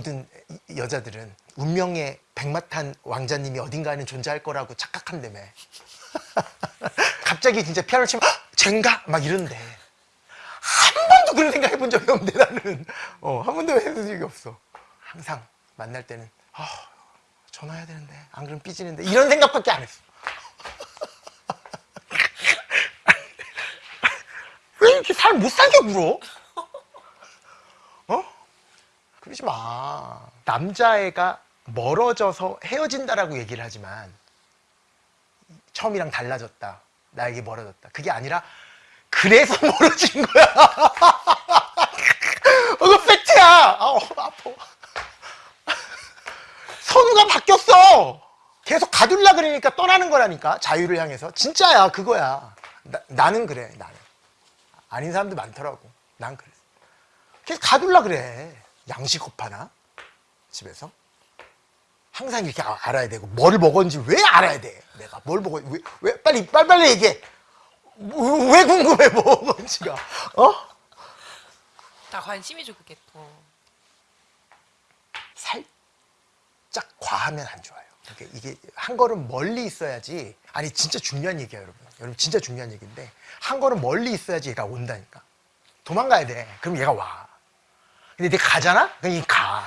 모든 이- 여자들은 운명의 백마탄 왕자님이 어딘가에는 존재할 거라고 착각한다며 갑자기 진짜 피아노 치면 "헉, 쟨가? 막 이런데 한 번도 그런 생각 해본 적이 없는데 나는 어, 한 번도 해본 적이 없어 항상 만날 때는 아, 전화해야 되는데 안 그러면 삐지는데 이런 생각밖에 안 했어 왜 이렇게 살못 살게 굴어? 어? 그러지 마. 남자애가 멀어져서 헤어진다라고 얘기를 하지만 처음이랑 달라졌다. 나에게 멀어졌다. 그게 아니라 그래서 멀어진 거야. 어, 이거 팩트야. 아우, 아파. 선우가 바뀌었어. 계속 가둘라 그러니까 떠나는 거라니까. 자유를 향해서. 진짜야, 그거야. 나, 나는 그래, 나는. 아닌 사람도 많더라고. 난 그래. 계속 가둘라 그래. 양식업하나? 집에서? 항상 이렇게 아- 알아야 되고, 뭘 먹었는지 왜 알아야 돼? 내가 뭘 먹었, 왜, 왜, 빨리, 빨리빨리 얘기해. 뭐, 왜 궁금해, 뭐 먹었는지가. 어? 다 그게 또. 살짝 과하면 안 좋아요. 이게 한 걸음 멀리 있어야지. 아니 진짜 중요한 얘기야, 여러분. 여러분 진짜 중요한 얘기인데 한 걸음 멀리 있어야지 얘가 온다니까. 도망가야 돼. 그럼 얘가 와. 근데 내가 가잖아? 얘 가.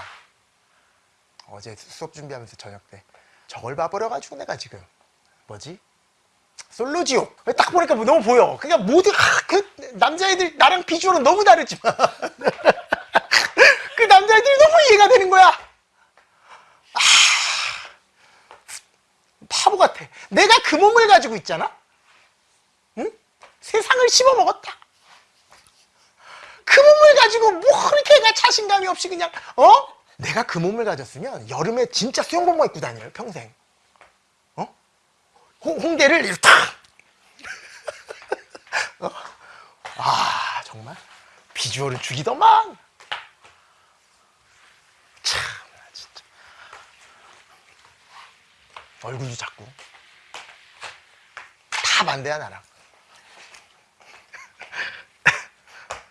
어제 수업 준비하면서 저녁 때 저걸 봐버려가지고 내가 지금 뭐지? 솔로지옥. 딱 보니까 뭐 너무 보여. 그러니까 모두 아, 그 남자애들 나랑 비주얼은 너무 다르지만 그 남자애들이 너무 이해가 되는 거야. 바보 같아. 내가 그 몸을 가지고 있잖아? 응? 세상을 씹어먹었다. 가지고 뭐 그렇게 가 자신감이 없이 그냥, 어? 내가 그 몸을 가졌으면 여름에 진짜 수영복만 입고 다녀요, 평생. 어? 홍, 홍대를 이렇게 탁! 어? 아, 정말. 비주얼은 죽이더만. 참, 나 진짜. 얼굴도 작고 다 반대야 나랑